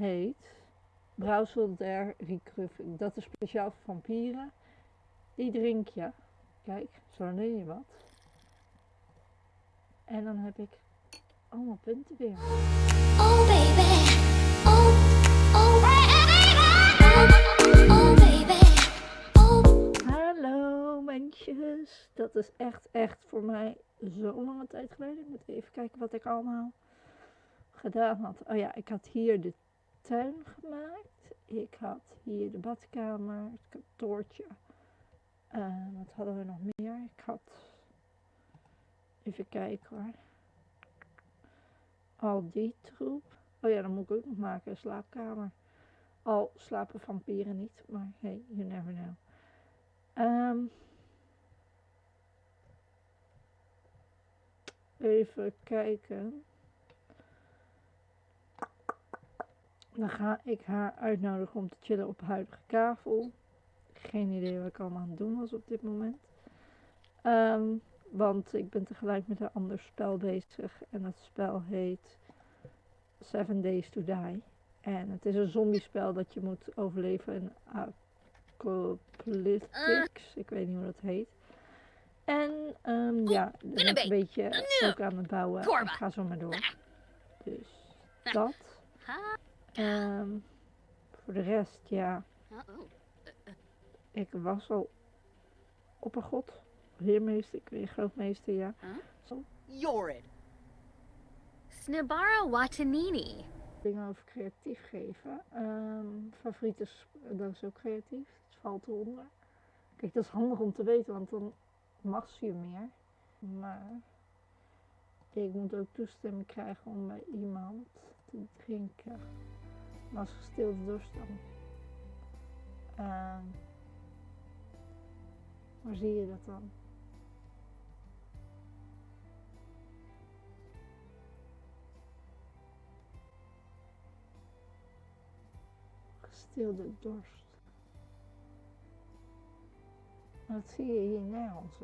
heet Brouwsel der Recruffing. Dat is speciaal voor vampieren. Die drink je. Kijk, zo neem je wat. En dan heb ik allemaal punten weer. Oh baby, oh, oh, oh, oh baby, oh. Hallo mensjes. Dat is echt, echt voor mij zo lange tijd geleden. Ik moet even kijken wat ik allemaal gedaan had. Oh ja, ik had hier de tuin gemaakt. Ik had hier de badkamer, het kantoortje. Eh, wat hadden we nog meer? Ik had... Even kijken hoor. Al die troep. Oh ja, dan moet ik ook nog maken, een slaapkamer. Al slapen vampieren niet, maar hey, you never know. Ehm, even kijken. Dan ga ik haar uitnodigen om te chillen op huidige kavel. Geen idee wat ik allemaal aan het doen was op dit moment. Ehm, want ik ben tegelijk met een ander spel bezig. En dat spel heet Seven Days to Die. En het is een zombiespel dat je moet overleven in Apocalyptics. Ik weet niet hoe dat heet. En ehm, ja, ik ben ik een beetje ook aan het bouwen. Ik ga zo maar door. Dus dat. Ehm, voor de rest, ja. Ik was al oppergod, heermeester, ik weet grootmeester, ja. Zo, Yorid. Snibara Watanini. dingen over creatief geven. Ehm favoriete, sp- dat is ook creatief, het valt eronder. Kijk, dat is handig om te weten, want dan mag je meer. Maar ik moet ook toestemming krijgen om bij iemand te drinken. Als gestilde dorst dan. Ehm, waar zie je dat dan? Gestilde dorst. Dat zie je hier nergens.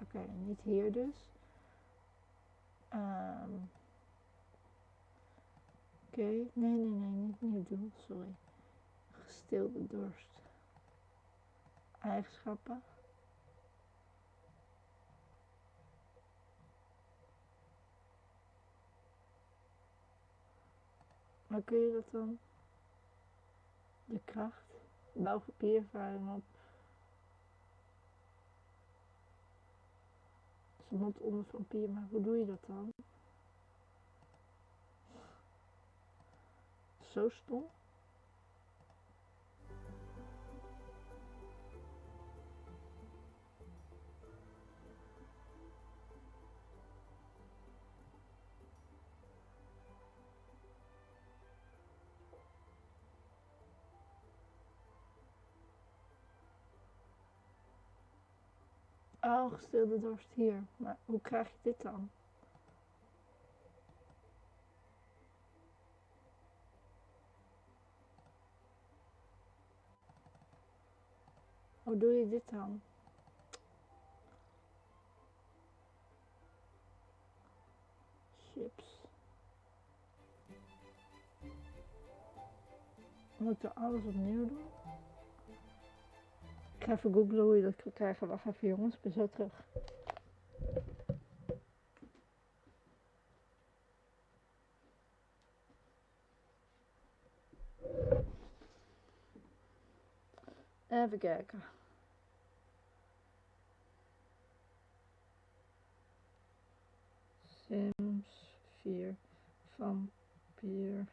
Oké, niet hier dus. Ehm Oké, nee, nee, nee, niet nieuw doel, sorry. Gestilde dorst. Eigenschappen. Maar kun je dat dan? De kracht. Bouw papierervaring op. Ze moet onder vampier, maar hoe doe je dat dan? Zo stom. Oh, gestilde dorst hier. Maar hoe krijg je dit dan? Hoe doe je dit dan? Chips. Moet ik alles opnieuw doen? Ik ga even googlen hoe je dat kan krijgen. Wacht even jongens, ik ben zo terug. Kijken. Sims 4 vampier.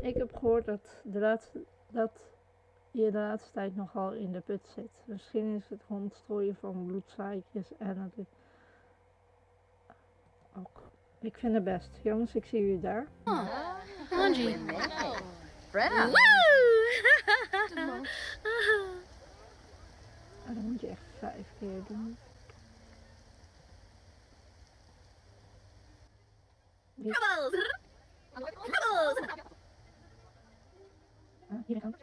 Ik heb gehoord dat, de laatste, dat je de laatste tijd nogal in de put zit. Misschien is het rondstrooien van bloedzaakjes en het ook. Ik vind het best. Jongens, ik zie jullie daar. Oh, Angie. Brenna. Oh, dat moet je echt vijf keer doen. Ah, hier gaan.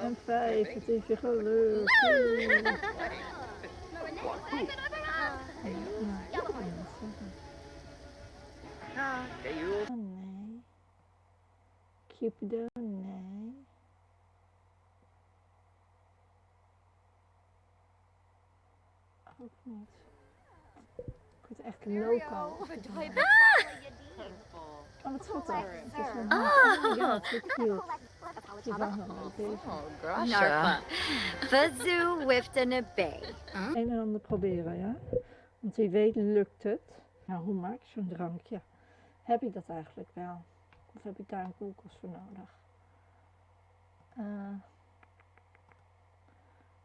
En vijf, het is je. Nee. Cupido, nee. Ook niet. Ik word echt loco. Oh, Oh, ja, zo cute. Oh. Narpa. Fazoo whiffed a bay. Een en ander proberen, ja? Want wie weet lukt het. Nou, hoe maak je zo'n drankje? Heb ik dat eigenlijk wel? Of heb ik daar een koelkast voor nodig? Eh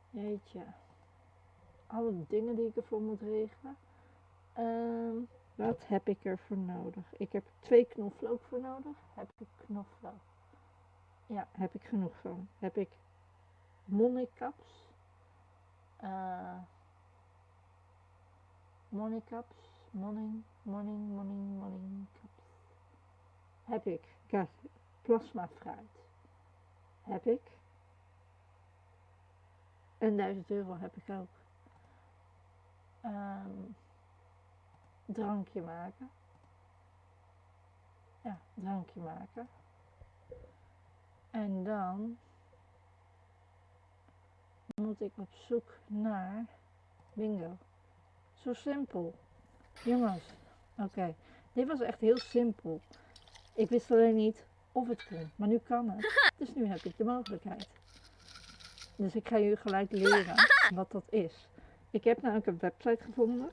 jeetje. Alle dingen die ik ervoor moet regelen. Ehm, wat heb ik ervoor nodig? Ik heb twee knoflook voor nodig. Heb ik knoflook? Ja, heb ik genoeg van. Heb ik monnikkaps? Eh Monikaps, morning, morning, morning, morning caps. Heb ik. Kijk, plasma fruit. Heb ik. En 1000 euro heb ik ook. Ehm, drankje maken. Ja, drankje maken. En dan moet ik op zoek naar bingo. Zo simpel. Jongens, oké. Dit was echt heel simpel. Ik wist alleen niet of het kon, maar nu kan het. Dus nu heb ik de mogelijkheid. Dus ik ga jullie gelijk leren wat dat is. Ik heb namelijk een website gevonden.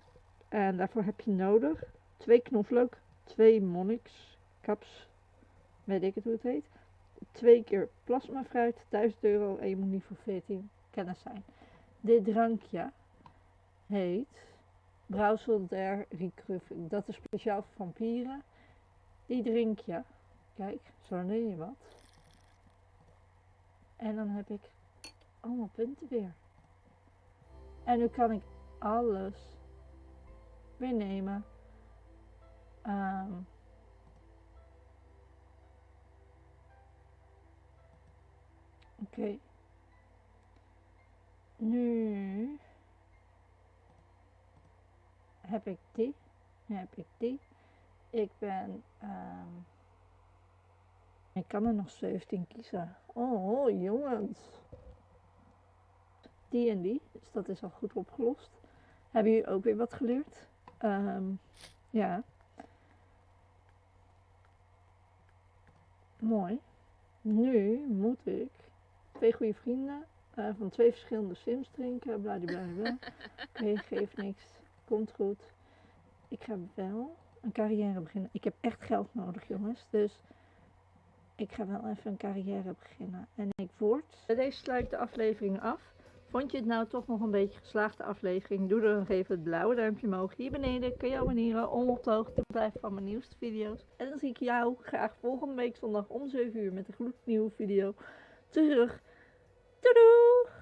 En daarvoor heb je nodig twee knoflook, twee monniks, caps, weet ik het hoe het heet. Twee keer plasma fruit, 1000 euro en je moet niet voor 14 kennis zijn. Dit drankje heet Brouwsel der. Dat is speciaal voor vampieren. Die drink je. Kijk, zo neem je wat. En dan heb ik allemaal punten weer. En nu kan ik alles weer nemen. Ehm, Oké. Nu heb ik die. Nu heb ik die. Ik ben. ehm, ik kan er nog 17 kiezen. Oh, jongens. Die en die. Dus dat is al goed opgelost. Hebben jullie ook weer wat geleerd? Ehm, ja. Mooi. Nu moet ik twee goede vrienden eh, van twee verschillende sims drinken. Bladibladibla. Oké, geeft niks. Komt goed. Ik ga wel een carrière beginnen. Ik heb echt geld nodig, jongens. Dus ik ga wel even een carrière beginnen. En ik word... Deze sluit de aflevering af. Vond je het nou toch nog een beetje geslaagde aflevering? Doe dan even het blauwe duimpje omhoog. Hier beneden kun je abonneren om op de hoogte te blijven van mijn nieuwste video's. En dan zie ik jou graag volgende week zondag om 7 uur met een gloednieuwe video terug. Doei doei!